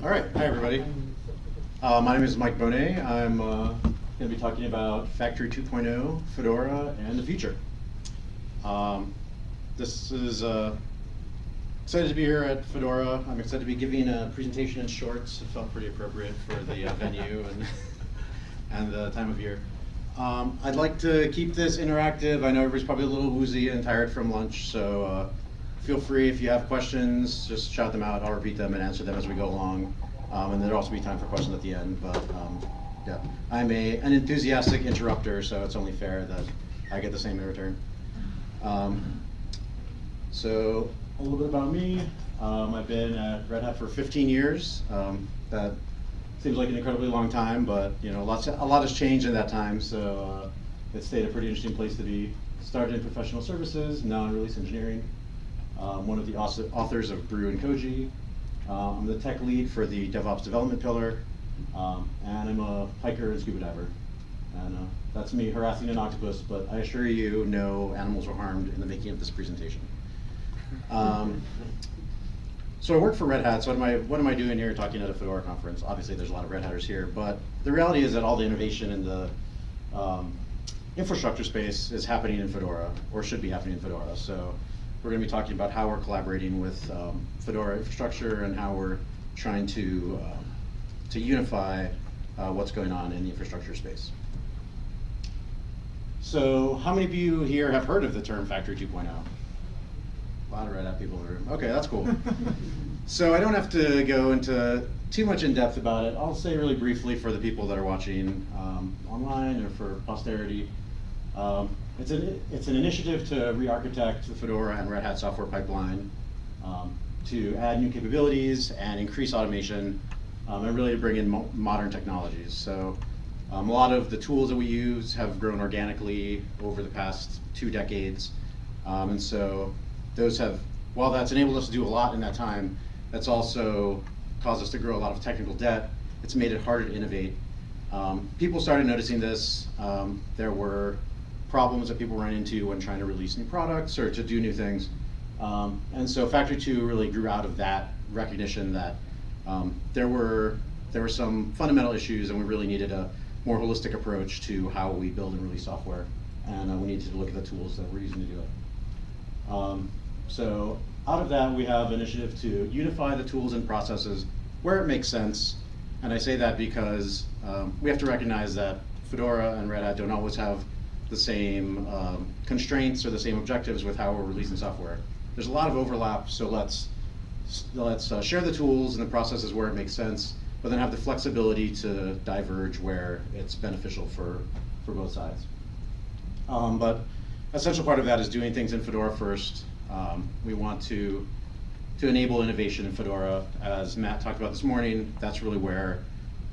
All right, hi everybody. Uh, my name is Mike Bonnet. I'm uh, going to be talking about Factory 2.0, Fedora, and the future. Um, this is uh, excited to be here at Fedora. I'm excited to be giving a presentation in shorts. It felt pretty appropriate for the uh, venue and and the time of year. Um, I'd like to keep this interactive. I know everybody's probably a little woozy and tired from lunch, so uh, feel free if you have questions, just shout them out. I'll repeat them and answer them as we go along. Um, and there'll also be time for questions at the end. But um, yeah, I'm a an enthusiastic interrupter, so it's only fair that I get the same in return. Um, so a little bit about me. Um, I've been at Red Hat for 15 years. Um, that seems like an incredibly long time, but you know, lots of, a lot has changed in that time. So uh, it stayed a pretty interesting place to be. Started in professional services, now in release engineering. Um, one of the authors of Brew and Koji. Uh, I'm the tech lead for the DevOps development pillar, um, and I'm a hiker and scuba diver. And uh, that's me harassing an octopus, but I assure you, no animals were harmed in the making of this presentation. Um, so I work for Red Hat, so what am, I, what am I doing here talking at a Fedora conference? Obviously there's a lot of Red Hatters here, but the reality is that all the innovation in the um, infrastructure space is happening in Fedora, or should be happening in Fedora. So we're going to be talking about how we're collaborating with um, Fedora infrastructure and how we're trying to, uh, to unify uh, what's going on in the infrastructure space. So how many of you here have heard of the term Factory 2.0? A lot of Red Hat people in the room. Okay, that's cool. so I don't have to go into too much in depth about it. I'll say really briefly for the people that are watching um, online or for posterity. Um, it's an, it's an initiative to re-architect the Fedora and Red Hat software pipeline um, to add new capabilities and increase automation um, and really to bring in mo modern technologies. So um, a lot of the tools that we use have grown organically over the past two decades. Um, and so those have, while that's enabled us to do a lot in that time, that's also caused us to grow a lot of technical debt. It's made it harder to innovate. Um, people started noticing this. Um, there were problems that people run into when trying to release new products or to do new things. Um, and so Factory 2 really grew out of that recognition that um, there were there were some fundamental issues and we really needed a more holistic approach to how we build and release software. And uh, we needed to look at the tools that we're using to do it. Um, so out of that, we have initiative to unify the tools and processes where it makes sense. And I say that because um, we have to recognize that Fedora and Red Hat don't always have the same um, constraints or the same objectives with how we're releasing software. There's a lot of overlap, so let's let's uh, share the tools and the processes where it makes sense, but then have the flexibility to diverge where it's beneficial for, for both sides. Um, but essential part of that is doing things in Fedora first. Um, we want to to enable innovation in Fedora, as Matt talked about this morning. That's really where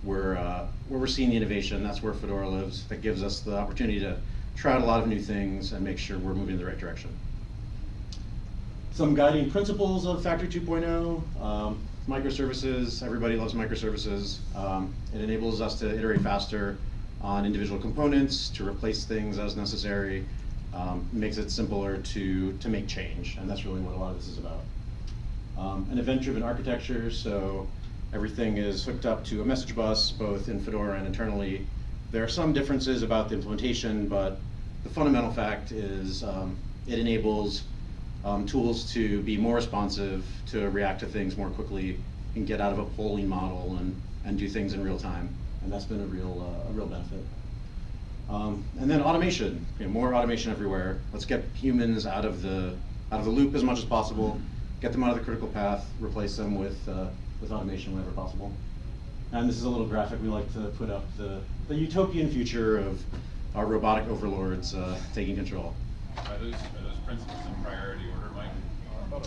we're uh, where we're seeing the innovation. That's where Fedora lives. That gives us the opportunity to try out a lot of new things and make sure we're moving in the right direction. Some guiding principles of Factory 2.0, um, microservices, everybody loves microservices. Um, it enables us to iterate faster on individual components, to replace things as necessary, um, makes it simpler to, to make change, and that's really what a lot of this is about. Um, an event-driven architecture, so everything is hooked up to a message bus, both in Fedora and internally, there are some differences about the implementation, but the fundamental fact is um, it enables um, tools to be more responsive, to react to things more quickly, and get out of a polling model and, and do things in real time. And that's been a real, uh, a real benefit. Um, and then automation, you know, more automation everywhere. Let's get humans out of the out of the loop as much as possible, get them out of the critical path, replace them with uh, with automation whenever possible. And this is a little graphic we like to put up, the, the utopian future of our robotic overlords uh, taking control. Are those, are those principles in priority order, Mike?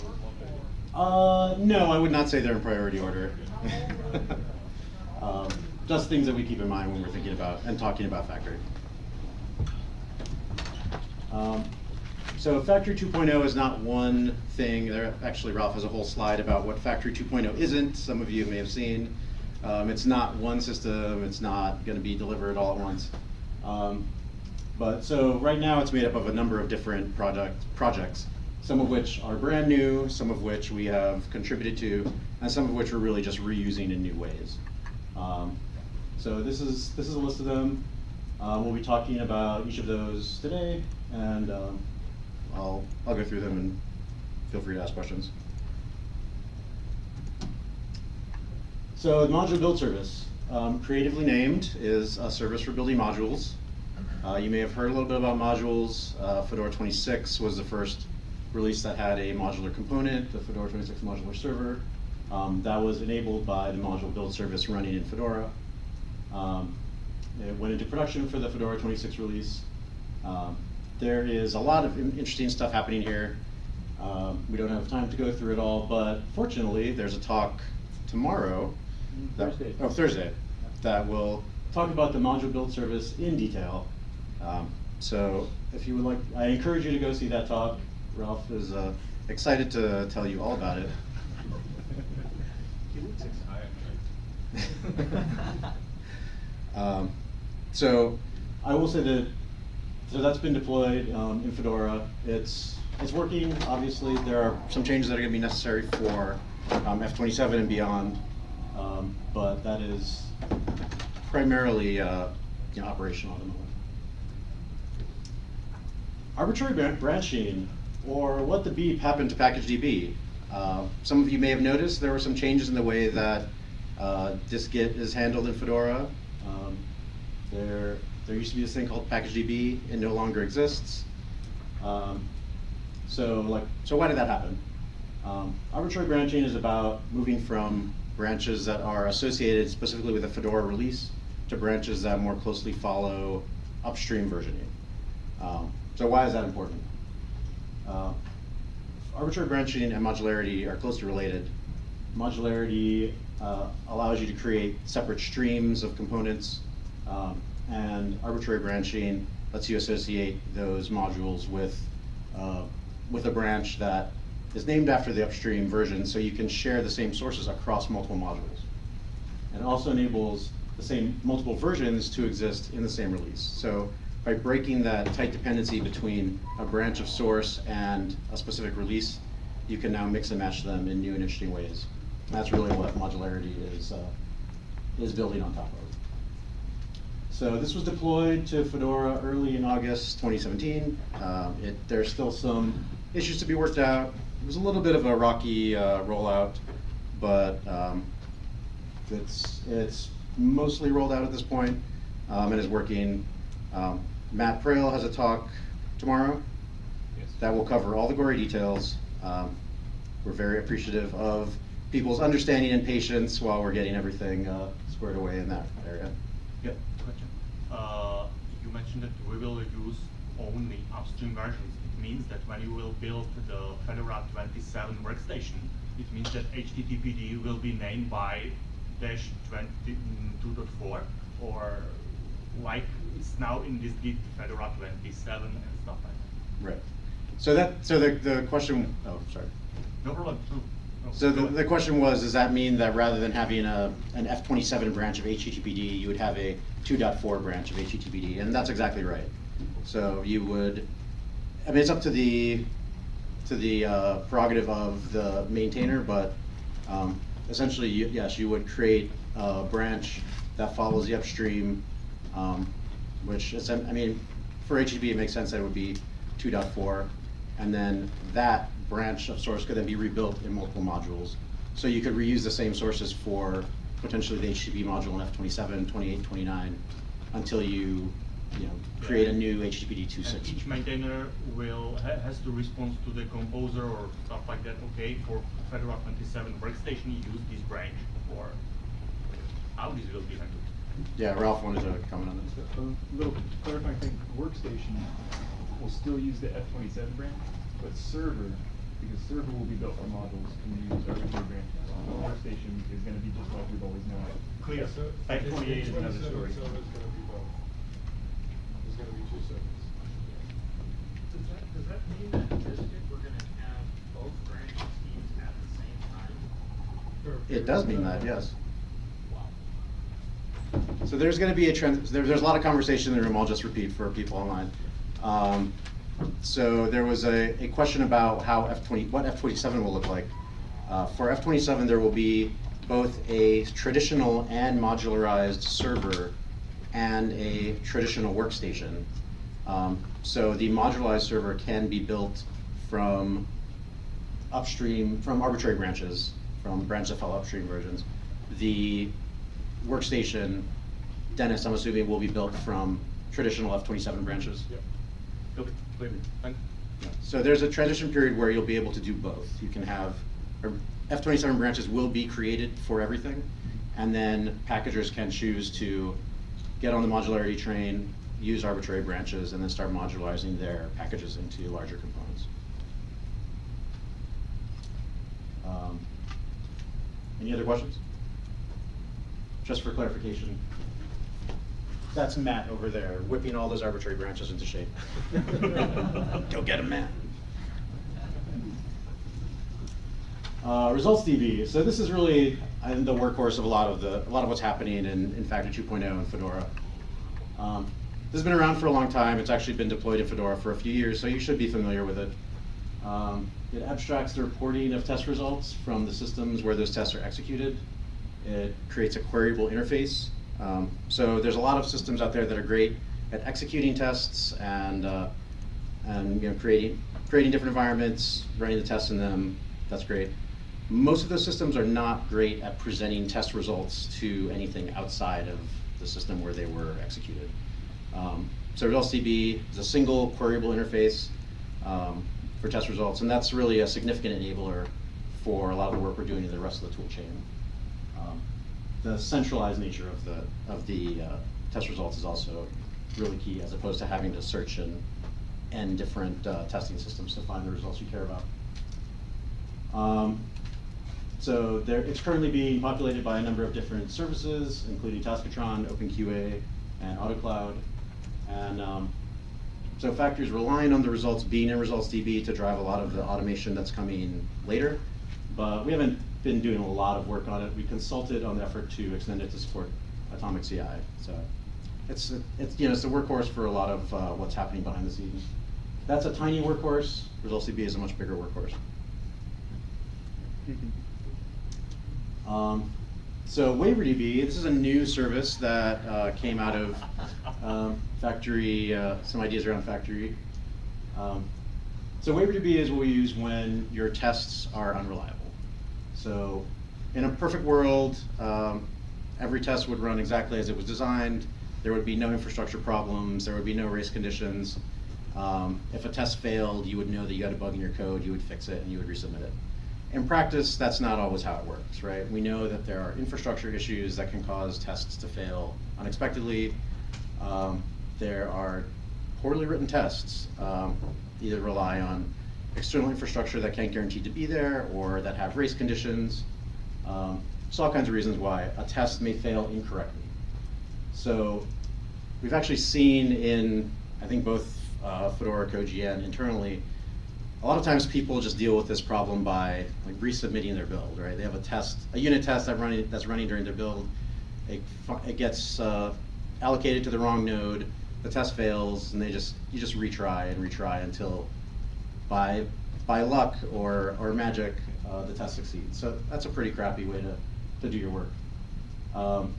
Uh, no, I would not say they're in priority order. um, just things that we keep in mind when we're thinking about and talking about Factory. Um, so Factory 2.0 is not one thing. There, actually, Ralph has a whole slide about what Factory 2.0 isn't. Some of you may have seen. Um, it's not one system, it's not going to be delivered all at once. Um, but so right now it's made up of a number of different project, projects. some of which are brand new, some of which we have contributed to, and some of which we're really just reusing in new ways. Um, so this is this is a list of them. Uh, we'll be talking about each of those today, and um, I'll I'll go through them and feel free to ask questions. So the module build service, um, creatively named, is a service for building modules. Uh, you may have heard a little bit about modules. Uh, Fedora 26 was the first release that had a modular component, the Fedora 26 modular server. Um, that was enabled by the module build service running in Fedora. Um, it went into production for the Fedora 26 release. Um, there is a lot of interesting stuff happening here. Um, we don't have time to go through it all, but fortunately, there's a talk tomorrow. that- Thursday. Oh, Thursday, that will talk about the module build service in detail. Um, so if you would like, I encourage you to go see that talk. Ralph is uh, excited to tell you all about it. He looks excited. Um, so I will say that so that's been deployed um, in Fedora. It's it's working. Obviously, there are some changes that are going to be necessary for um, F27 and beyond, um, but that is primarily uh, you know, operational at the moment. Arbitrary branching, or what the beep happened to PackageDB. Uh, some of you may have noticed there were some changes in the way that uh, dist-git is handled in Fedora. Um, there, there used to be this thing called PackageDB. It no longer exists. Um, so, like, so why did that happen? Um, arbitrary branching is about moving from branches that are associated specifically with a Fedora release to branches that more closely follow upstream versioning. Um, so why is that important? Uh, arbitrary branching and modularity are closely related. Modularity uh, allows you to create separate streams of components, um, and arbitrary branching lets you associate those modules with uh, with a branch that is named after the upstream version, so you can share the same sources across multiple modules. And also enables the same multiple versions to exist in the same release. So by breaking that tight dependency between a branch of source and a specific release, you can now mix and match them in new and interesting ways. And that's really what modularity is, uh, is building on top of. So this was deployed to Fedora early in August 2017. Um, it, there's still some issues to be worked out. It was a little bit of a rocky uh, rollout, but um, it's, it's mostly rolled out at this point, um, and is working. Um, Matt Prahl has a talk tomorrow Yes. that will cover all the gory details. Um, we're very appreciative of people's understanding and patience while we're getting everything uh, squared away in that area. Yep. Question. Uh, you mentioned that we will use only upstream versions. It means that when you will build the Fedora 27 workstation, it means that HTTPD will be named by dash 22.4 or like it's now in this Git Fedora 27 and stuff like that. Right. So that so the the question. Oh, sorry. No problem. No, no, So the, the question was, does that mean that rather than having a, an F27 branch of HTTPD, you would have a 2.4 branch of HTTPD? And that's exactly right. So you would, I mean, it's up to the, to the uh, prerogative of the maintainer, but um, essentially, you- yes, you would create a branch that follows the upstream, um, which is, I mean, for HTTP, it makes sense that it would be 2.4, and then that branch of source could then be rebuilt in multiple modules. So you could reuse the same sources for potentially the HTTP module in F27, 28, 29, until you, you know, create a new HTTPD And 2.6. each maintainer will, ha- has to respond to the composer or stuff like that, okay, for Fedora 27 workstation, use this branch, or how this will be handled. Yeah, Ralph wanted to comment on this. A um, little clarifying thing, workstation will still use the F twenty-seven brand, but server, because server will be built for modules, can use our arbitrary brand. So Workstation is gonna be just like we've always known it. Clear. So Type it's- 28 is another story. So it's gonna be both. There's gonna be two servers. Does that, does that mean that in we're gonna have both branch schemes at the same time? It does mean that, yes. So there's going to be a trend. There, there's a lot of conversation in the room. I'll just repeat for people online. Um, so there was a, a question about how F twenty, what F twenty-seven will look like. Uh, for F twenty-seven, there will be both a traditional and modularized server and a traditional workstation. Um, so the modularized server can be built from upstream, from arbitrary branches, from branches that follow upstream versions. The workstation, Dennis, I'm assuming, will be built from traditional F twenty-seven branches. Yep. Okay, clear. Thank So there's a transition period where you'll be able to do both. You can have, or F twenty-seven branches will be created for everything, and then packagers can choose to get on the modularity train, use arbitrary branches, and then start modularizing their packages into larger components. Um, Any other questions? Just for clarification, that's Matt over there whipping all those arbitrary branches into shape. Go get him, Matt. Uh, results DB. So this is really I think, the workhorse of a lot of the a lot of what's happening in, in Factory 2.0 and Fedora. Um, this has been around for a long time. It's actually been deployed in Fedora for a few years, so you should be familiar with it. Um, it abstracts the reporting of test results from the systems where those tests are executed. It creates a queryable interface. Um, so there's a lot of systems out there that are great at executing tests and uh, and you know creating creating different environments, running the tests in them. That's great. Most of those systems are not great at presenting test results to anything outside of the system where they were executed. Um, so DB is a single queryable interface um, for test results, and that's really a significant enabler for a lot of the work we're doing in the rest of the tool chain. The centralized nature of the of the uh, test results is also really key, as opposed to having to search in n different uh, testing systems to find the results you care about. Um, so there, it's currently being populated by a number of different services, including Taskotron, OpenQA, and AutoCloud. And um, so Factory is relying on the results being in Results DB to drive a lot of the automation that's coming later. But we haven't been doing a lot of work on it. We consulted on the effort to extend it to support Atomic CI. So it's, it's, you know, it's the workhorse for a lot of uh, what's happening behind the scenes. That's a tiny workhorse. Results DB is a much bigger workhorse. Um, so WaiverDB, this is a new service that uh, came out of um, Factory, uh, some ideas around Factory. Um, so WaiverDB is what we use when your tests are unreliable. So in a perfect world, um, every test would run exactly as it was designed. There would be no infrastructure problems. There would be no race conditions. Um, if a test failed, you would know that you had a bug in your code. You would fix it and you would resubmit it in practice, that's not always how it works, right? We know that there are infrastructure issues that can cause tests to fail unexpectedly. Um, there are poorly written tests, um, either rely on external infrastructure that can't guarantee to be there or that have race conditions. Um, so all kinds of reasons why a test may fail incorrectly. So we've actually seen in, I think both uh, Fedora, CodeGN internally, a lot of times people just deal with this problem by like resubmitting their build, right? They have a test, a unit test that running that's running during their build. It, it gets uh, allocated to the wrong node. The test fails, and they just you just retry and retry until by by luck or or magic uh, the test succeeds. So that's a pretty crappy way to to do your work. Um,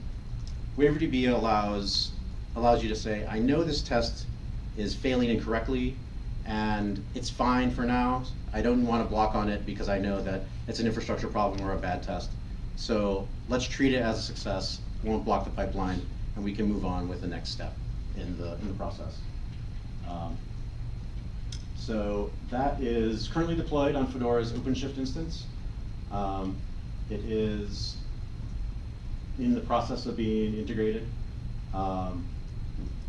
WaiverDB allows allows you to say, I know this test is failing incorrectly and it's fine for now. I don't want to block on it because I know that it's an infrastructure problem or a bad test. So let's treat it as a success, won't block the pipeline, and we can move on with the next step in the, in the process. Um, so that is currently deployed on Fedora's OpenShift instance. Um, it is in the process of being integrated. Um,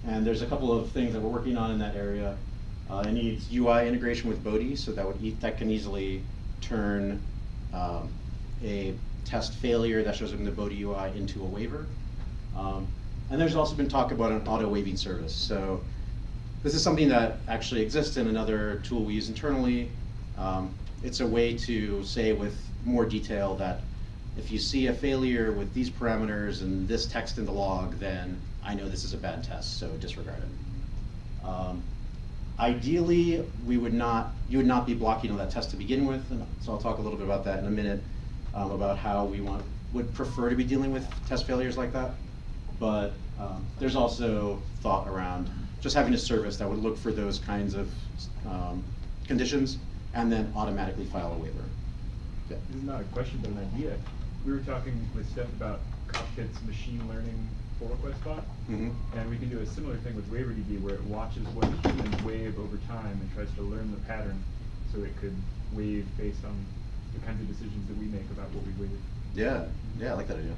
and there's a couple of things that we're working on in that area. Uh, it needs UI integration with Bodhi, so that would e that can easily turn um, a test failure that shows up in the Bodhi UI into a waiver. Um, and there's also been talk about an auto waiving service. So this is something that actually exists in another tool we use internally. Um, it's a way to say with more detail that if you see a failure with these parameters and this text in the log, then I know this is a bad test, so disregard it. Um, Ideally, we would not, you would not be blocking on that test to begin with, and so I'll talk a little bit about that in a minute, um, about how we want, would prefer to be dealing with test failures like that. But, um, there's also thought around just having a service that would look for those kinds of, um, conditions and then automatically file a waiver. Yeah. This is not a question, but an idea. We were talking with Stef about Cockpit's machine learning pull request bot. Mhm. And we can do a similar thing with WaiverDB where it watches what humans wave over time and tries to learn the pattern so it could wave based on the kinds of decisions that we make about what we wave. Yeah, yeah, I like that idea.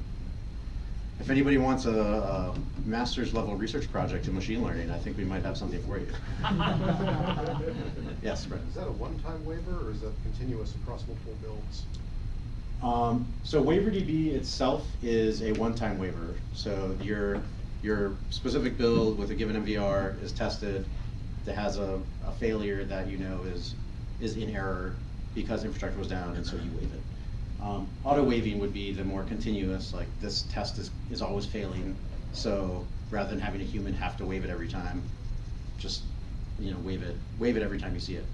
If anybody wants a, a master's level research project in machine learning, I think we might have something for you. Yes, Brett. Is that a one-time waiver or is that continuous across multiple builds? Um, so WaiverDB itself is a one-time waiver. So your, your specific build with a given NVR is tested, that has a, a failure that you know is, is in error because infrastructure was down, and so you waive it. Um, auto waving would be the more continuous, like this test is, is always failing, so rather than having a human have to wave it every time, just, you know, wave it, waive it every time you see it.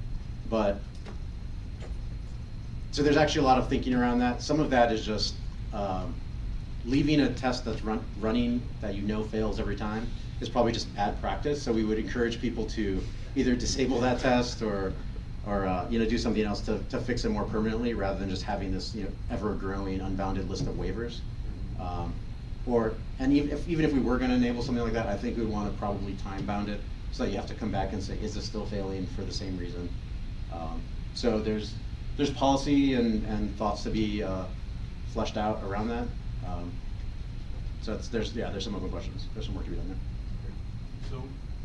But so there's actually a lot of thinking around that. Some of that is just um, leaving a test that's run, running that you know fails every time is probably just bad practice. So we would encourage people to either disable that test or, or uh, you know, do something else to, to fix it more permanently rather than just having this you know ever-growing unbounded list of waivers. Um, or and even if even if we were going to enable something like that, I think we'd want to probably time bound it so that you have to come back and say, is this still failing for the same reason? Um, so there's there's policy and, and thoughts to be uh, fleshed out around that. Um, so it's, there's yeah there's some open questions. There's some work to be done there. So,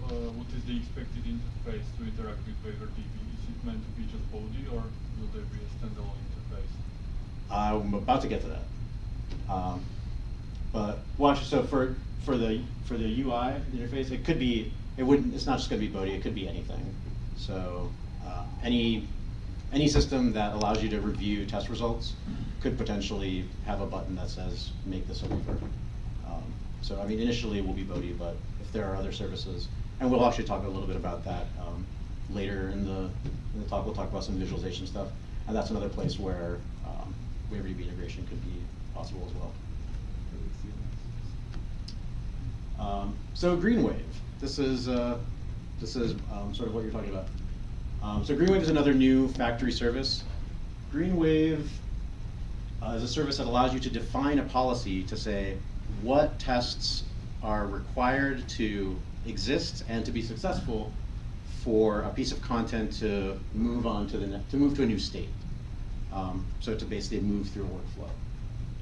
uh, what is the expected interface to interact with WaiverDB? It meant to be just Bodhi or will there be a standalone interface? I'm about to get to that. Um, but watch so for for the for the UI interface, it could be it wouldn't it's not just going to be Bodhi. It could be anything. So uh, any any system that allows you to review test results could potentially have a button that says make this a waiver. Um, so I mean initially it will be Bodhi, but if there are other services, and we'll actually talk a little bit about that um, later in the in the talk. We'll talk about some visualization stuff, and that's another place where um, WaiverDB integration could be possible as well. Um, so GreenWave, this is uh, this is um, sort of what you're talking about. Um, so GreenWave is another new factory service. GreenWave uh, is a service that allows you to define a policy to say what tests are required to exist and to be successful for a piece of content to move on to the ne- to move to a new state. Um, so to basically move through a workflow.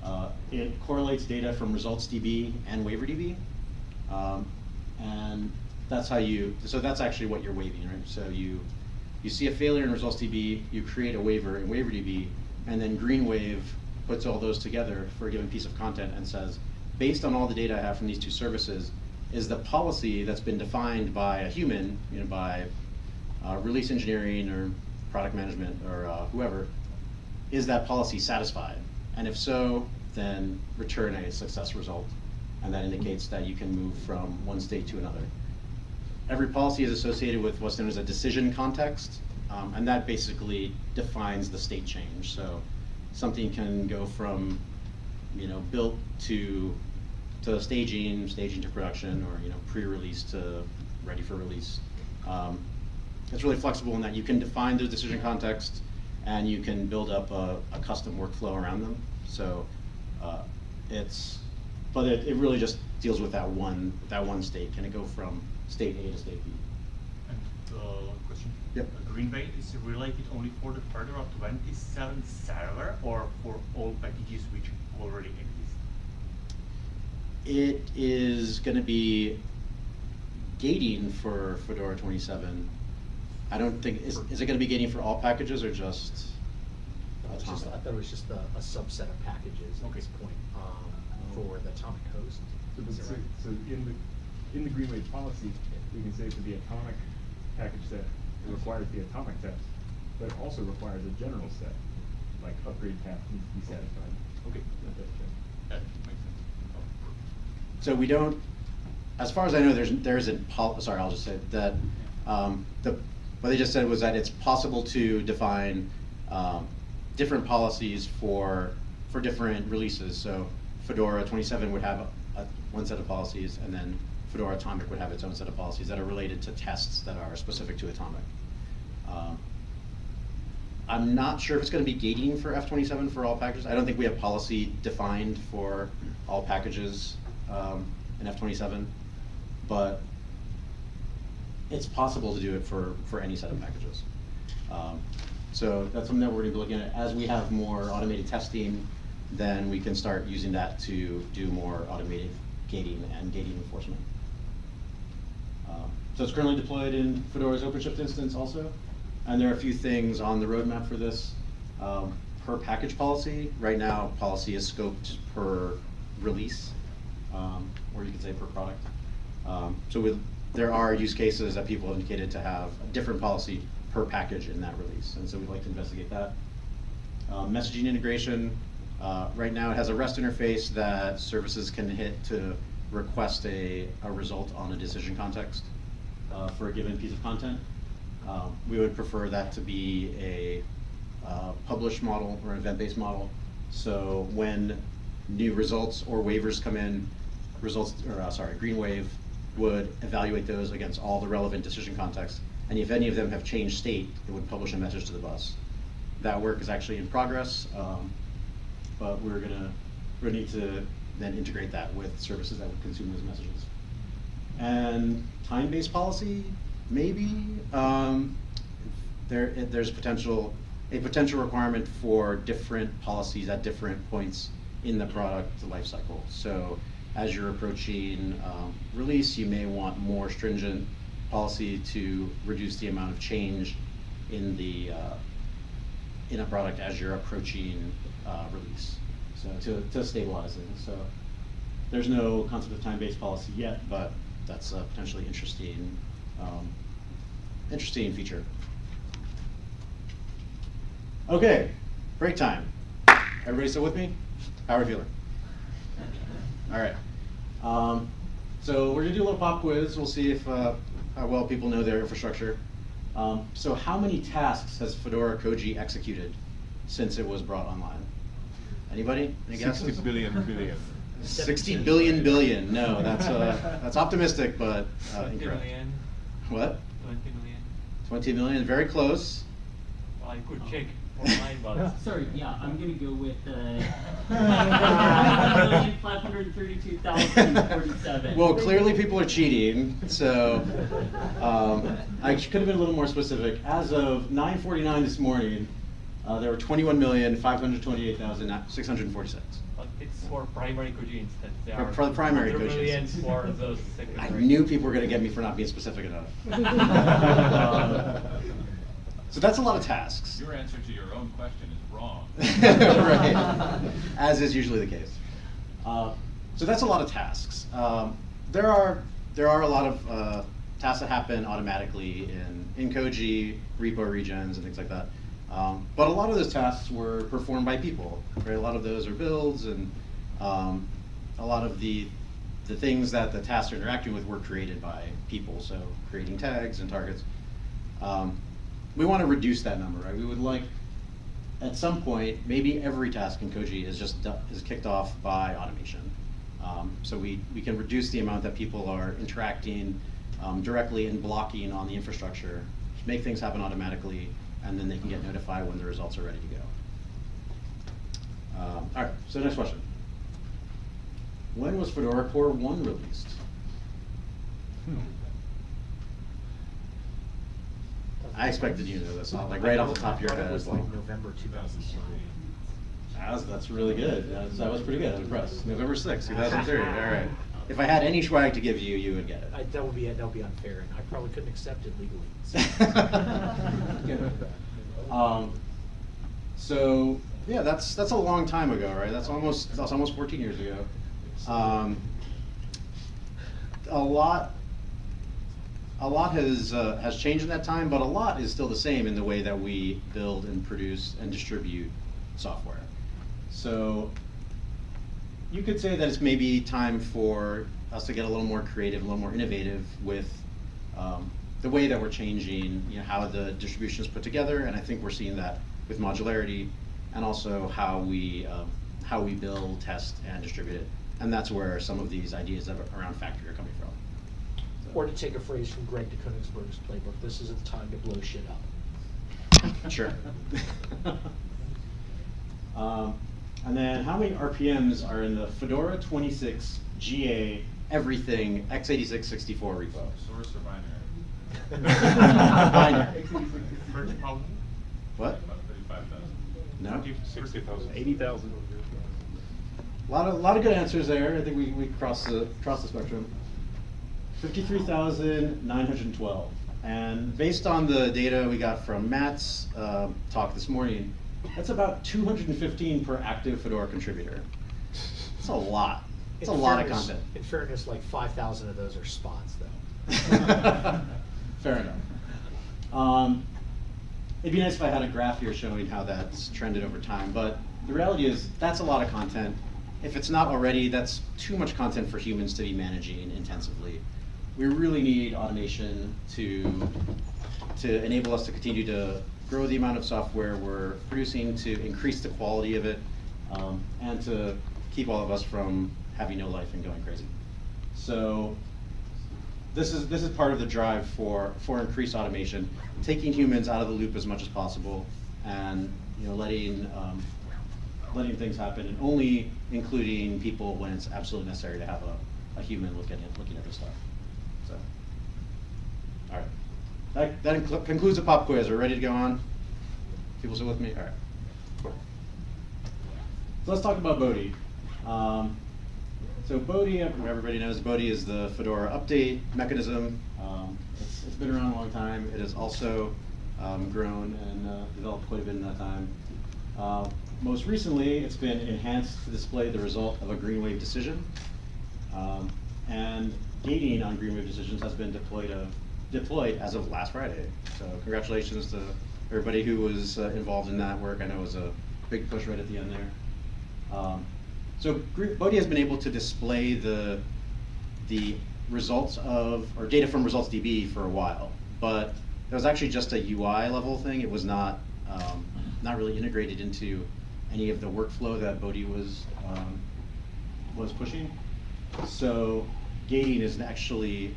Uh, it correlates data from ResultsDB and WaiverDB. Um, and that's how you, so that's actually what you're waiving, right? So you, you see a failure in ResultsDB, you create a waiver in WaiverDB, and then GreenWave puts all those together for a given piece of content and says, based on all the data I have from these two services, is the policy that's been defined by a human, you know, by uh, release engineering or product management or uh, whoever, is that policy satisfied? And if so, then return a success result. And that indicates that you can move from one state to another. Every policy is associated with what's known as a decision context, um, and that basically defines the state change. So something can go from, you know, built to to staging, staging to production, or you know, pre-release to ready for release. Um, it's really flexible in that you can define those decision contexts, and you can build up a, a custom workflow around them. So uh, it's, but it, it really just deals with that one that one state. Can it go from state A to state B? And uh, question. Yep. Uh, Greenwave is related only for the Fedora 27 server or for all packages which already exist? It is going to be gating for Fedora 27. I don't think is, is it going to be gating for all packages or just I was just- I thought it was just a, a subset of packages at Okay. this point, um, for the atomic host. So, but so, right? so in the, in the Greenwave policy, we can say for the atomic package set, it requires the atomic test, but it also requires a general set, like upgrade path needs to be satisfied. Okay. Let that check. That makes sense. So we don't, as far as I know, there's, there isn't, sorry, I'll just say that, um, the what they just said was that it's possible to define um, different policies for for different releases. So Fedora 27 would have a, a, one set of policies, and then Fedora Atomic would have its own set of policies that are related to tests that are specific to Atomic. Um, I'm not sure if it's going to be gating for F27 for all packages. I don't think we have policy defined for all packages um, in F27, but it's possible to do it for, for any set of packages. Um, so that's something that we're going to be looking at. As we have more automated testing, then we can start using that to do more automated gating and gating enforcement. Um, So it's currently deployed in Fedora's OpenShift instance also. And there are a few things on the roadmap for this. Um, Per package policy, right now, policy is scoped per release, um, or you could say per product. Um, So with, there are use cases that people have indicated to have a different policy per package in that release, and so we'd like to investigate that. Uh, Messaging integration, uh, right now it has a REST interface that services can hit to request a, a result on a decision context uh, for a given piece of content. Um, We would prefer that to be a uh, published model or an event-based model. So when new results or waivers come in, results, or uh, sorry, Green Wave would evaluate those against all the relevant decision contexts. And if any of them have changed state, it would publish a message to the bus. That work is actually in progress, um, but we're gonna, we need to then integrate that with services that would consume those messages. And time-based policy, maybe, um, there, there's potential, a potential requirement for different policies at different points in the product lifecycle. So as you're approaching, um, release, you may want more stringent policy to reduce the amount of change in the, uh, in a product as you're approaching, uh, release. So to, to stabilize it, so there's no concept of time-based policy yet, but that's a potentially interesting, um, interesting feature. Okay, break time. Everybody still with me? How are we feeling? All right. Um, so we're gonna do a little pop quiz. We'll see if, uh, how well people know their infrastructure. Um, so how many tasks has Fedora Koji executed since it was brought online? Anybody? Any guesses? Sixty billion billion. Sixty billion billion. No, that's uh, that's optimistic, but uh, incorrect. million, What? twenty million. Twenty million. Very close. Well, I could check online, but. Sorry, yeah, I'm gonna go with, uh, five hundred thirty-two thousand forty-seven. Well, clearly people are cheating, so um, I could have been a little more specific. As of 9:49 this morning, uh, there were 21,528,646. But it's for primary Koji instance. There For- are for the primary 100 Koji million instance. for the I knew people were going to get me for not being specific enough. so that's a lot of tasks. Your answer to your own question is wrong. right, as is usually the case. Uh, so that's a lot of tasks. Um, there are there are a lot of uh, tasks that happen automatically in in Koji, repo regens, and things like that. Um, but a lot of those tasks were performed by people. Right? A lot of those are builds, and um, a lot of the the things that the tasks are interacting with were created by people. So creating tags and targets. Um, we want to reduce that number, right? We would like at some point, maybe every task in Koji is just is kicked off by automation. Um, so we, we can reduce the amount that people are interacting um, directly and blocking on the infrastructure, make things happen automatically, and then they can get notified when the results are ready to go. Um, all right, so next question. When was Fedora Core 1 released? I expected you to know this, off- like right off the top of your head. It was like- like November two thousand three. That's, that's really good. That's, that was pretty good. I'm impressed. November sixth, two thousand three. All right. If I had any swag to give you, you would get I, it. that would be, that would be unfair, and I probably couldn't accept it legally. um, so yeah, that's that's a long time ago, right? That's almost that's almost 14 years ago. Um, a lot a lot has uh, has changed in that time, but a lot is still the same in the way that we build and produce and distribute software. So you could say that it's maybe time for us to get a little more creative, a little more innovative with um, the way that we're changing, you know, how the distribution is put together, and I think we're seeing that with modularity, and also how we, um, how we build, test, and distribute it. And that's where some of these ideas around factory are coming from. So- Or to take a phrase from Greg DeKoenigsberg's playbook, this isn't the time to blow shit up. Sure. um, and then how many RPMs are in the Fedora 26 GA everything x86 64 repo? Source or binary? Binary. Thirty thousand? What? About thirty-five thousand. No? Sixty thousand. Eighty thousand. A lot of, lot of good answers there. I think we, we crossed the, crossed the spectrum. 53,912. And based on the data we got from Matt's uh, talk this morning, that's about 215 per active Fedora contributor. That's a lot. It's a In lot of content. In fairness, like five thousand of those are spots, though. Fair enough. Um, it'd be nice if I had a graph here showing how that's trended over time, but the reality is that's a lot of content. If it's not already, that's too much content for humans to be managing intensively. We really need automation to to enable us to continue to grow the amount of software we're producing, to increase the quality of it, um, and to keep all of us from having no life and going crazy. So this is this is part of the drive for for increased automation, taking humans out of the loop as much as possible, and you know letting um, letting things happen, and only including people when it's absolutely necessary to have a, a human look at it, looking at the stuff. So, all right, that that concludes the pop quiz. We're ready to go on. People still with me? All right. So let's talk about Bodhi. Um, so Bodhi, everybody knows Bodhi is the Fedora update mechanism. Um, it's, it's been around a long time. It has also um, grown and uh, developed quite a bit in that time. Uh, most recently, it's been enhanced to display the result of a Greenwave decision. Um, and gating on Greenwave decisions has been deployed of, deployed as of last Friday. So congratulations to everybody who was uh, involved in that work. I know it was a big push right at the end there. Um, so Bodhi has been able to display the the results of or data from results DB for a while, but that was actually just a UI level thing. It was not um, not really integrated into any of the workflow that Bodhi was um, was pushing. So gating is actually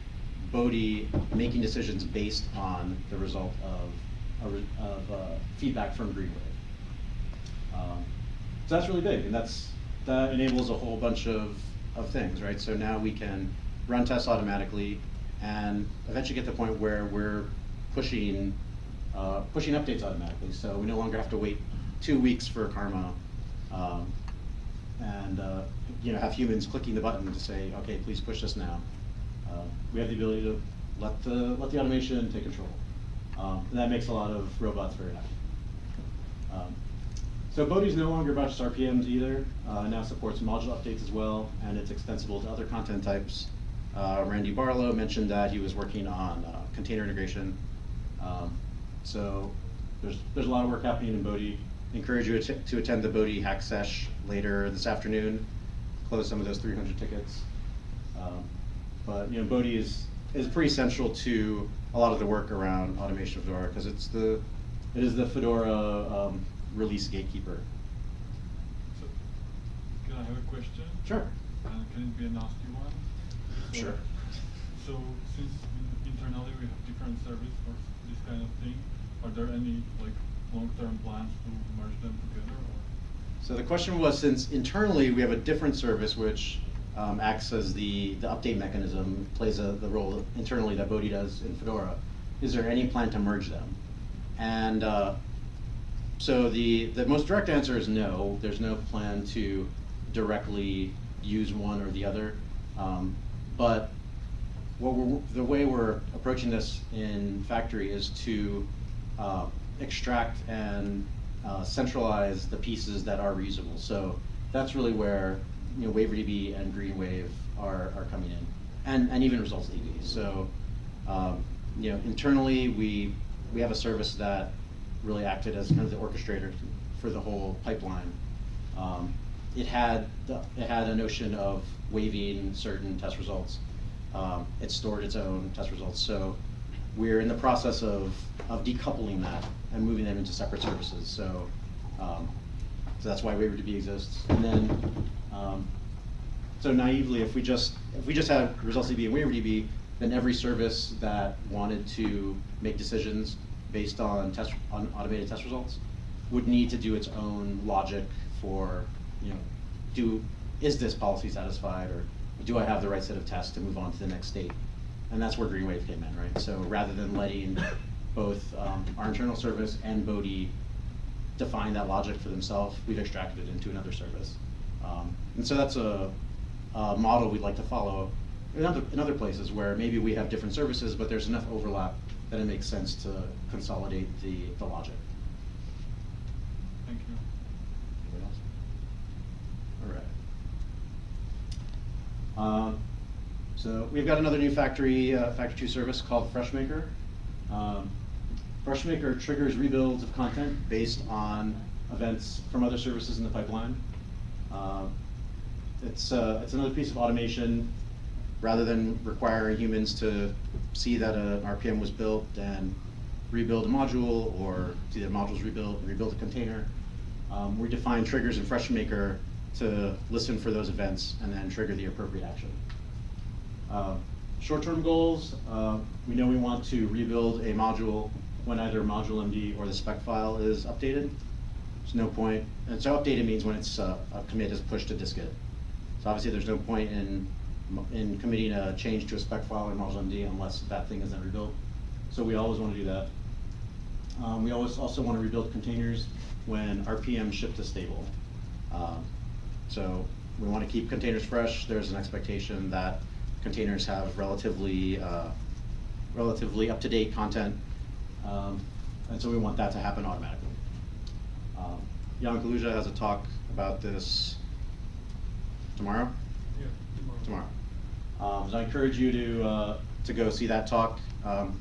Bodhi making decisions based on the result of, of uh, feedback from Greenwave. Um, so that's really big, and that's that enables a whole bunch of, of things, right? So now we can run tests automatically, and eventually get to the point where we're pushing uh, pushing updates automatically. So we no longer have to wait two weeks for Karma, um, and uh, you know have humans clicking the button to say, okay, please push this now. Uh, we have the ability to let the let the automation take control, um, and that makes a lot of robots very happy. Um, so Bodhi is no longer about just RPMs either. Uh, now supports module updates as well, and it's extensible to other content types. Uh, Randy Barlow mentioned that he was working on uh, container integration. Um, so there's there's a lot of work happening in Bodhi. Encourage you to, to attend the Bodhi Hack Sesh later this afternoon. Close some of those 300 tickets. Um, but you know, Bodhi is is pretty central to a lot of the work around automation of Fedora because it's the it is the Fedora um, release gatekeeper. So, can I have a question? Sure. Uh, can it be a nasty one? So- Sure. So, since internally we have different service for this kind of thing, are there any like long-term plans to merge them together or? So the question was, since internally we have a different service which um, acts as the, the update mechanism, plays a, the role internally that Bodhi does in Fedora, is there any plan to merge them? And uh, so the, the most direct answer is no. There's no plan to directly use one or the other. Um, but the way we're approaching this in factory is to uh, extract and uh, centralize the pieces that are reusable. So that's really where you know WaiverDB and GreenWave are, are coming in, and and even Results DB. So um, you know internally we we have a service that really acted as kind of the orchestrator for the whole pipeline. Um, it had the, it had a notion of waiving certain test results. Um, it stored its own test results. So we're in the process of, of decoupling that and moving them into separate services. So, um, so that's why WaiverDB exists. And then, um, so naively, if we just if we just had results DB and WaiverDB, then every service that wanted to make decisions based on test on automated test results would need to do its own logic for you know do is this policy satisfied or do I have the right set of tests to move on to the next state? And that's where GreenWave came in, right? So rather than letting both um, our internal service and Bodhi define that logic for themselves, we've extracted it into another service. Um, and so that's a, a model we'd like to follow in other, in other places where maybe we have different services, but there's enough overlap that it makes sense to consolidate the, the logic. Thank you. Else? All right. Um, so we've got another new factory, uh, Factory 2 service called FreshMaker. Um, FreshMaker triggers rebuilds of content based on events from other services in the pipeline. Uh, it's, uh, it's another piece of automation. Rather than requiring humans to see that an RPM was built and rebuild a module, or see that module's rebuilt and rebuild a container, um, we define triggers in FreshMaker to listen for those events and then trigger the appropriate action. Uh, Short-term goals, uh, we know we want to rebuild a module when either module MD or the spec file is updated. There's no point, and so updated means when it's, uh, a commit is pushed to dist-git. So obviously, there's no point in, in committing a change to a spec file in module MD unless that thing isn't rebuilt. So we always want to do that. Um, we always also want to rebuild containers when RPM ship to stable. Um, so we want to keep containers fresh. There's an expectation that containers have relatively, uh, relatively up-to-date content. Um, and so we want that to happen automatically. Um, Jan Kaluža has a talk about this tomorrow? Yeah, tomorrow. Tomorrow. Um, so I encourage you to, uh, to go see that talk. Um,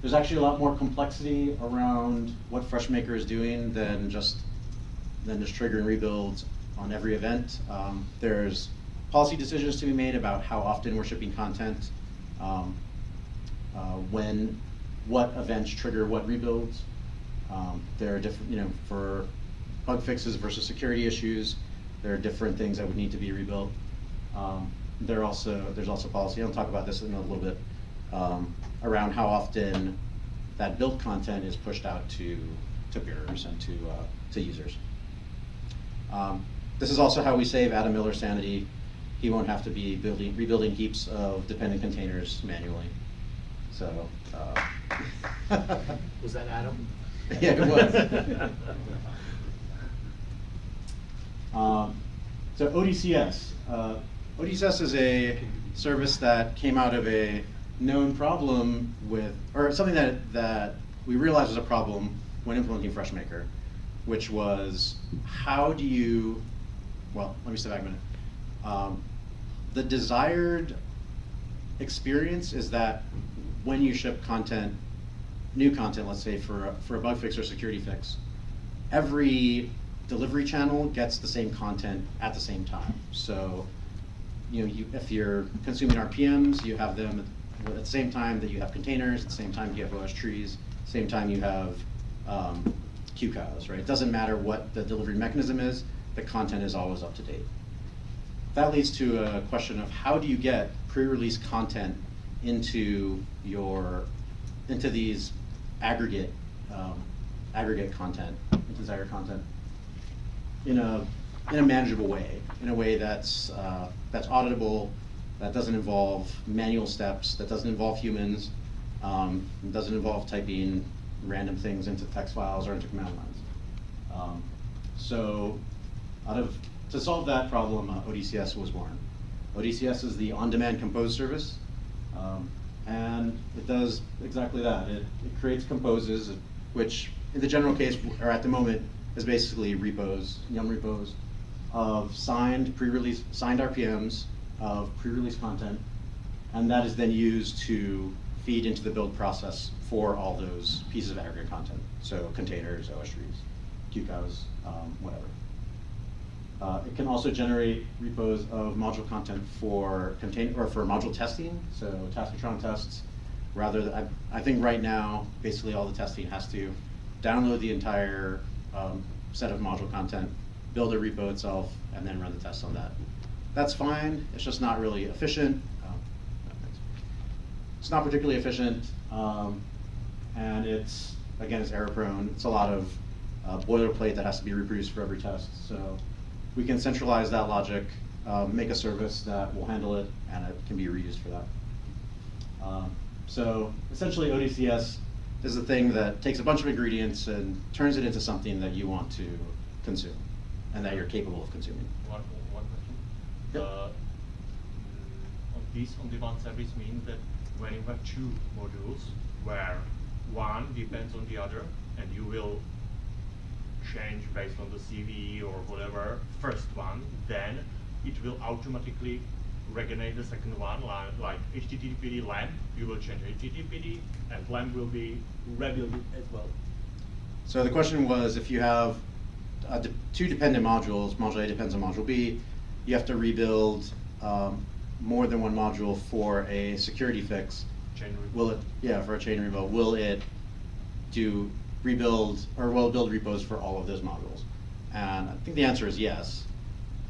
there's actually a lot more complexity around what FreshMaker is doing than just, than just triggering rebuilds on every event. Um, there's policy decisions to be made about how often we're shipping content, um, uh, when, what events trigger what rebuilds. Um, there are different, you know, for bug fixes versus security issues, there are different things that would need to be rebuilt. Um, there also, there's also policy, I'll talk about this in a little bit, um, around how often that built content is pushed out to, to peers and to, uh, to users. Um, this is also how we save Adam Miller sanity. He won't have to be building, rebuilding heaps of dependent containers manually. So, uh, Was that Adam? Yeah, it was. Um, so ODCS. Uh, ODCS is a service that came out of a known problem with, or something that, that we realized was a problem when implementing FreshMaker, which was how do you, well, let me step back a minute. Um, the desired experience is that when you ship content, new content, let's say for, a- for a bug fix or security fix, every delivery channel gets the same content at the same time. So, you know, you, if you're consuming RPMs, you have them at the same time that you have containers, at the same time you have OS trees, same time you have um, right? It doesn't matter what the delivery mechanism is, the content is always up to date. That leads to a question of how do you get pre-release content into your, into these aggregate, um, aggregate content, into this aggregate content in a, in a manageable way, in a way that's, uh, that's auditable, that doesn't involve manual steps, that doesn't involve humans, um, doesn't involve typing random things into text files or into command lines. Um, so, out of to solve that problem, uh, ODCS was born. ODCS is the on-demand compose service, um, and it does exactly that. It, it creates composes, which in the general case, or at the moment, is basically repos, Yum repos, of signed pre-release, signed RPMs of pre-release content, and that is then used to feed into the build process for all those pieces of aggregate content. So containers, OS trees, QCOWs, um, whatever. Uh, it can also generate repos of module content for contain or for module testing, so Taskotron tests, rather, th- I, I think right now, basically all the testing has to download the entire, um, set of module content, build a repo itself, and then run the tests on that. That's fine, it's just not really efficient. Um, It's not particularly efficient, um, and it's, again, it's error prone. It's a lot of uh, boilerplate that has to be reproduced for every test. So we can centralize that logic, um, make a service that will handle it, and it can be reused for that. Um, So essentially ODCS is the thing that takes a bunch of ingredients and turns it into something that you want to consume and that you're capable of consuming. One, one question. Yep. Uh, on this on-demand service means that when you have two modules where one depends on the other and you will change based on the CV or whatever, first one, then it will automatically regulate the second one, like, like HTTPD LAMP, you will change HTTPD and LAMP will be rebuilt as well. So the question was, if you have uh, de- two dependent modules, module A depends on module B, you have to rebuild um, more than one module for a security fix. Chain rebuild. Will it, yeah, for a chain rebuild, will it do rebuild, or will build repos for all of those modules? And I think the answer is yes.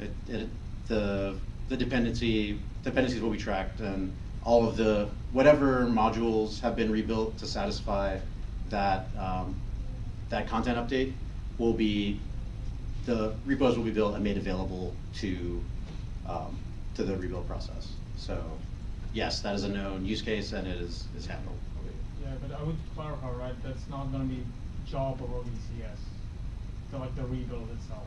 It, it, the, the dependency, dependencies will be tracked and all of the, whatever modules have been rebuilt to satisfy that, um, that content update will be, the repos will be built and made available to, um, to the rebuild process. So, yes, that is a known use case and it is, is handled. Yeah, but I would clarify, right, that's not gonna be job of ODCS, so like the rebuild itself.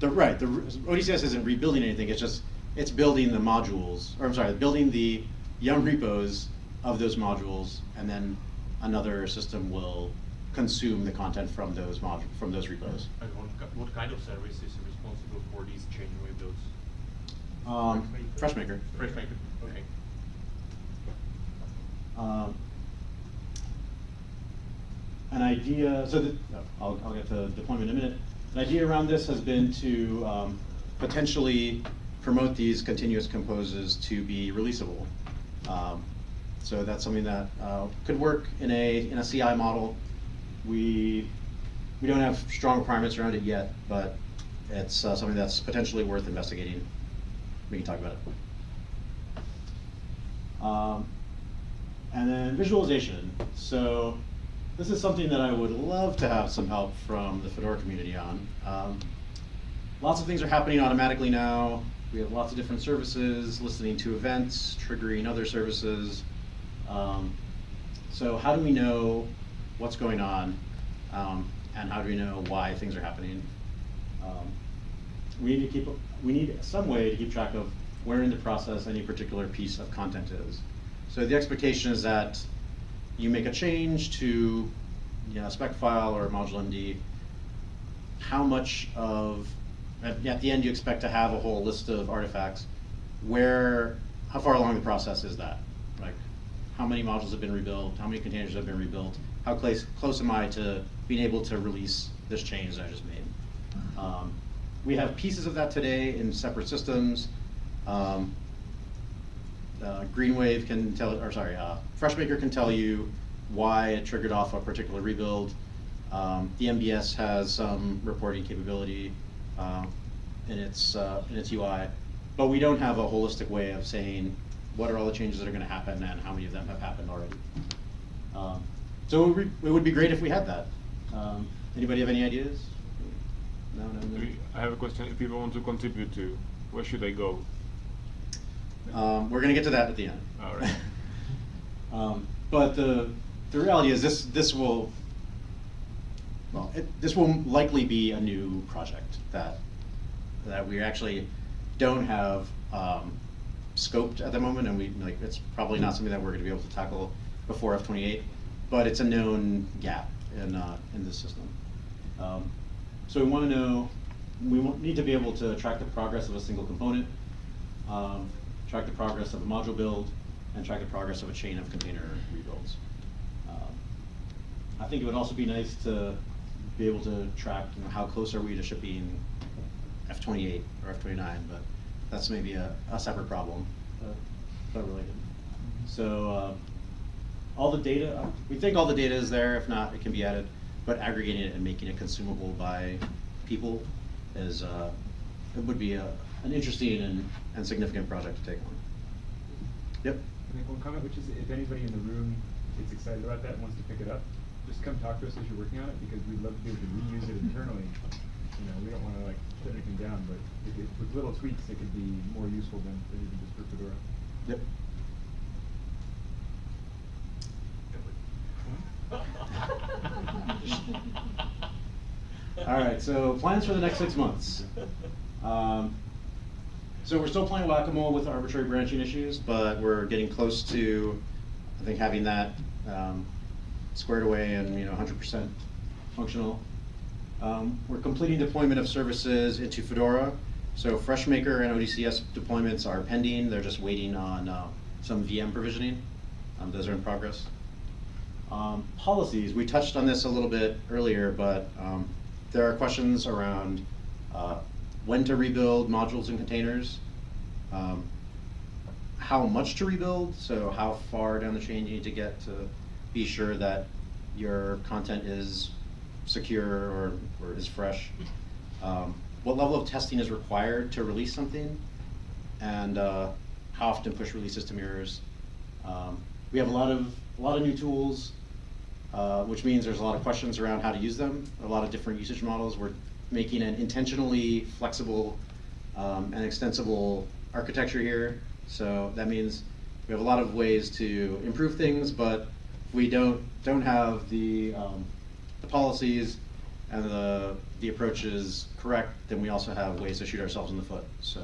The, right, the, ODCS isn't rebuilding anything, it's just, it's building the modules, or I'm sorry, building the Yum repos of those modules, and then another system will consume the content from those modu, from those repos. And what, what kind of service is responsible for these chain rebuilds? Um, FreshMaker. FreshMaker, okay. Um, An idea, so I'll, I'll get to deployment in a minute. An idea around this has been to um, potentially promote these continuous composes to be releasable. Um, So that's something that uh, could work in a, in a CI model. We, we don't have strong requirements around it yet, but it's uh, something that's potentially worth investigating. We can talk about it. Um, and then visualization. So this is something that I would love to have some help from the Fedora community on. Um, lots of things are happening automatically now. We have lots of different services, listening to events, triggering other services. Um, so how do we know what's going on? Um, and how do we know why things are happening? Um, we need to keep, we need some way to keep track of where in the process any particular piece of content is. So the expectation is that you make a change to, you know, a spec file or a module MD. How much of, at, at the end you expect to have a whole list of artifacts. Where, how far along the process is that? Like, how many modules have been rebuilt? How many containers have been rebuilt? How close, close am I to being able to release this change that I just made? Um, we have pieces of that today in separate systems. Um, uh, Greenwave can tell, or sorry, uh, FreshMaker can tell you why it triggered off a particular rebuild. Um, the MBS has some reporting capability uh, in its uh, in its UI, but we don't have a holistic way of saying what are all the changes that are going to happen and how many of them have happened already. Um, so it would, be great if we had that. Um, anybody have any ideas? No, no, no. I have a question. If people want to contribute to, where should they go? Um, we're gonna get to that at the end. All right. Um, but the, the reality is this, this will, well, it, this will likely be a new project that, that we actually don't have, um, scoped at the moment, and we, like, it's probably not something that we're gonna be able to tackle before F twenty-eight, but it's a known gap in, uh, in this system. Um, So we wanna know, we need to be able to track the progress of a single component, um, track the progress of a module build, and track the progress of a chain of container rebuilds. Um, I think it would also be nice to be able to track, you know, how close are we to shipping F twenty-eight or F twenty-nine, but that's maybe a, a separate problem, but related. So, uh, all the data, we think all the data is there, if not, it can be added, but aggregating it and making it consumable by people is, uh, it would be a, an interesting and, and significant project to take on. Yep. I make one comment, which is if anybody in the room gets excited about that and wants to pick it up, just come talk to us as you're working on it, because we'd love to be able to reuse it internally. You know, we don't wanna like shut anything down, but if it, with little tweaks, it could be more useful than, than even just for Fedora. Yep. All right, so plans for the next six months. Um, so we're still playing whack-a-mole with arbitrary branching issues, but we're getting close to, I think, having that um, squared away and you know 100% functional. Um, we're completing deployment of services into Fedora. So FreshMaker and ODCS deployments are pending. They're just waiting on uh, some VM provisioning. Um, those are in progress. Um, policies, we touched on this a little bit earlier, but um, there are questions around uh, when to rebuild modules and containers, um, how much to rebuild, so how far down the chain you need to get to be sure that your content is secure or, or is fresh. Um, what level of testing is required to release something, and uh, how often push releases to mirrors. Um, we have a lot of a lot of new tools, uh, which means there's a lot of questions around how to use them. A lot of different usage models. We're making an intentionally flexible um, and extensible architecture here. So that means we have a lot of ways to improve things, but we don't don't have the um, the policies and the the approaches correct, then we also have ways to shoot ourselves in the foot. So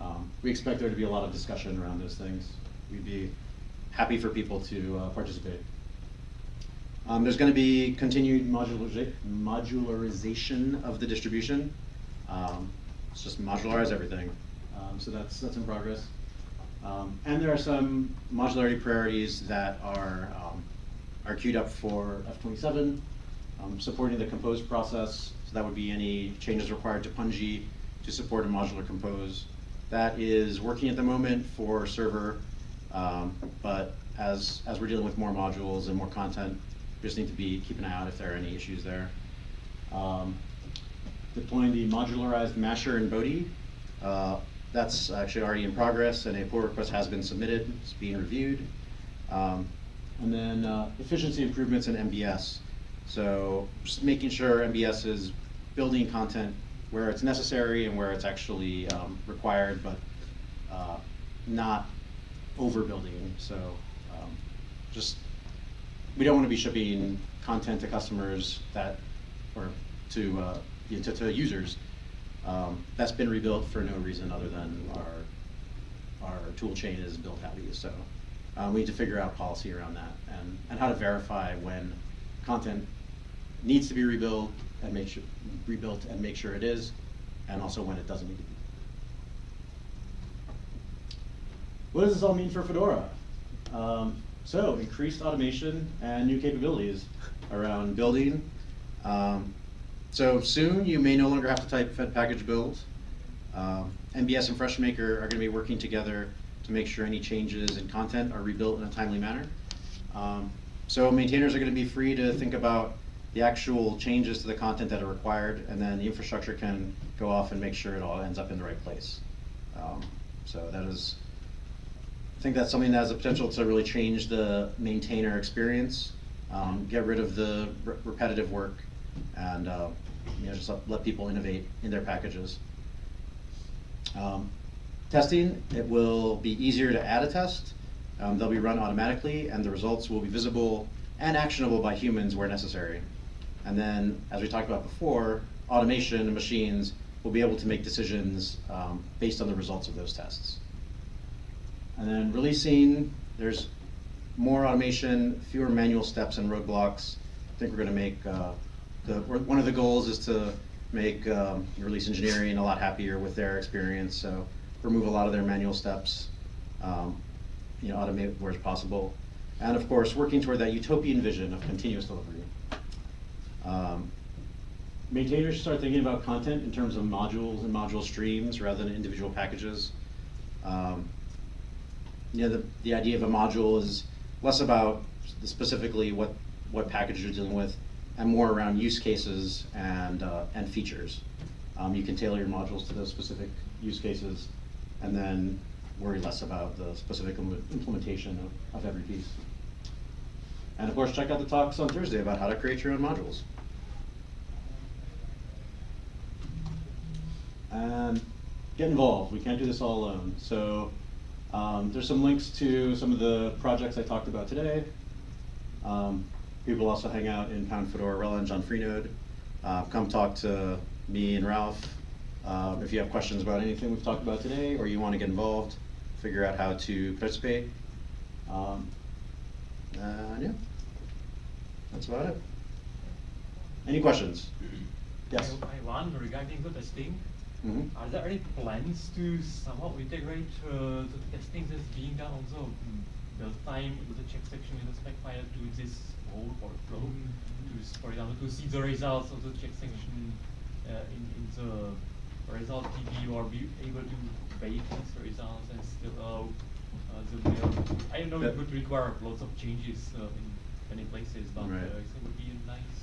um, we expect there to be a lot of discussion around those things. We'd be happy for people to uh, participate. Um, there's going to be continued modulariza- modularization of the distribution. Um, it's just modularize everything. Um, so that's that's in progress. Um, and there are some modularity priorities that are um, are queued up for F27, um, supporting the compose process. So that would be any changes required to Pungi to support a modular compose. That is working at the moment for server, but as as we're dealing with more modules and more content, just need to be keep an eye out if there are any issues there. Um, deploying the modularized masher and Bodhi. Uh, that's actually already in progress, and a pull request has been submitted. It's being reviewed. Um, and then uh, efficiency improvements in MBS. So just making sure MBS is building content where it's necessary and where it's actually um, required, but uh, not overbuilding. So um, just we don't want to be shipping content to customers that, or to uh, you know, to, to users um, that's been rebuilt for no reason other than our our tool chain is built heavy. So um, we need to figure out policy around that and, and how to verify when content needs to be rebuilt and make sure rebuilt and make sure it is, and also when it doesn't need to be. What does this all mean for Fedora? Um, so increased automation and new capabilities around building. Um, so soon you may no longer have to type fedpkg build. Um, MBS and FreshMaker are going to be working together to make sure any changes in content are rebuilt in a timely manner. Um, so maintainers are going to be free to think about the actual changes to the content that are required, and then the infrastructure can go off and make sure it all ends up in the right place. Um, so that is, I think that's something that has the potential to really change the maintainer experience, um, get rid of the re repetitive work, and uh, you know, just let, people innovate in their packages. Um, testing, it will be easier to add a test. Um, they'll be run automatically, and the results will be visible and actionable by humans where necessary. And then, as we talked about before, automation and machines will be able to make decisions um, based on the results of those tests. And then releasing, there's more automation, fewer manual steps and roadblocks. I think we're going to make uh, the one of the goals is to make um, release engineering a lot happier with their experience. So remove a lot of their manual steps, um, you know, automate where it's possible, and of course working toward that utopian vision of continuous delivery. Um, maintainers start thinking about content in terms of modules and module streams rather than individual packages. Um, you know, the, the idea of a module is less about specifically what, what package you're dealing with, and more around use cases and, uh, and features. Um, you can tailor your modules to those specific use cases, and then worry less about the specific im- implementation of, of every piece. And of course, check out the talks on Thursday about how to create your own modules. And get involved. We can't do this all alone. So um, there's some links to some of the projects I talked about today. Um, people also hang out in Pound Fedora Releng on Freenode. Uh, come talk to me and Ralph. Um, if you have questions about anything we've talked about today, or you want to get involved, figure out how to participate. Um, and yeah, that's about it. Any questions? Yes. I I wonder regarding the testing, Mhm. are there any plans to somehow integrate uh, the testing that's being done also the mm, build time with the check section in the spec file to this whole workflow? To, for example, to see the results of the check section uh, in, in the result DB or be able to bake these results and still allow uh, the build. I know That- it would require lots of changes uh, in many places, but Right. uh, it would be a nice.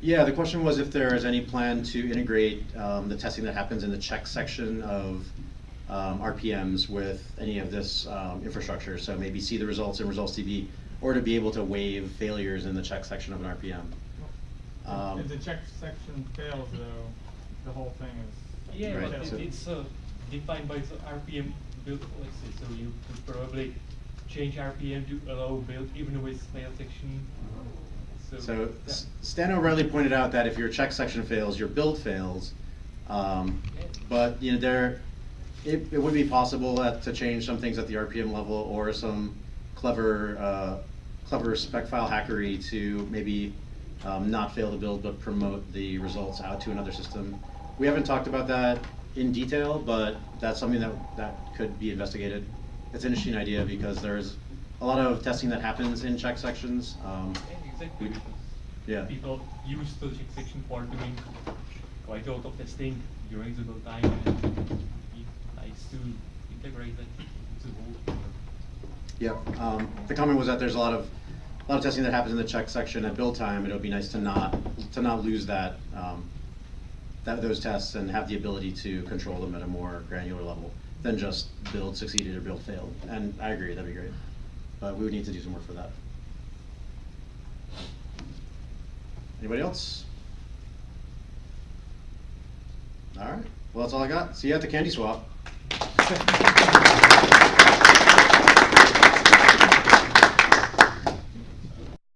Yeah, the question was if there is any plan to integrate um, the testing that happens in the check section of um, RPMs with any of this um, infrastructure. So maybe see the results in Results DB, or to be able to waive failures in the check section of an RPM. Um, If the check section fails though, the whole thing is. Yeah, Right, but so- it's uh, defined by the RPM build policy, so you could probably change RPM to allow build even with fail section. So, So Stan O'Reilly pointed out that if your check section fails, your build fails. Um, but you know there, it, it would be possible that, to change some things at the RPM level or some clever, uh, clever spec file hackery to maybe um, not fail the build but promote the results out to another system. We haven't talked about that in detail, but that's something that that could be investigated. It's an interesting idea because there's a lot of testing that happens in check sections. Um, Yeah, exactly. we- because yeah. People use the check section for doing quite a lot of testing during the build time, and nice to integrate that into the whole. Yep, um, the comment was that there's a lot of, a lot of testing that happens in the check section at build time, it would be nice to not, to not lose that, um, that, those tests and have the ability to control them at a more granular level than just build succeeded or build failed, and I agree, that'd be great. But we would need to do some work for that. Anybody else? All right, well, that's all I got, see you at the candy swap.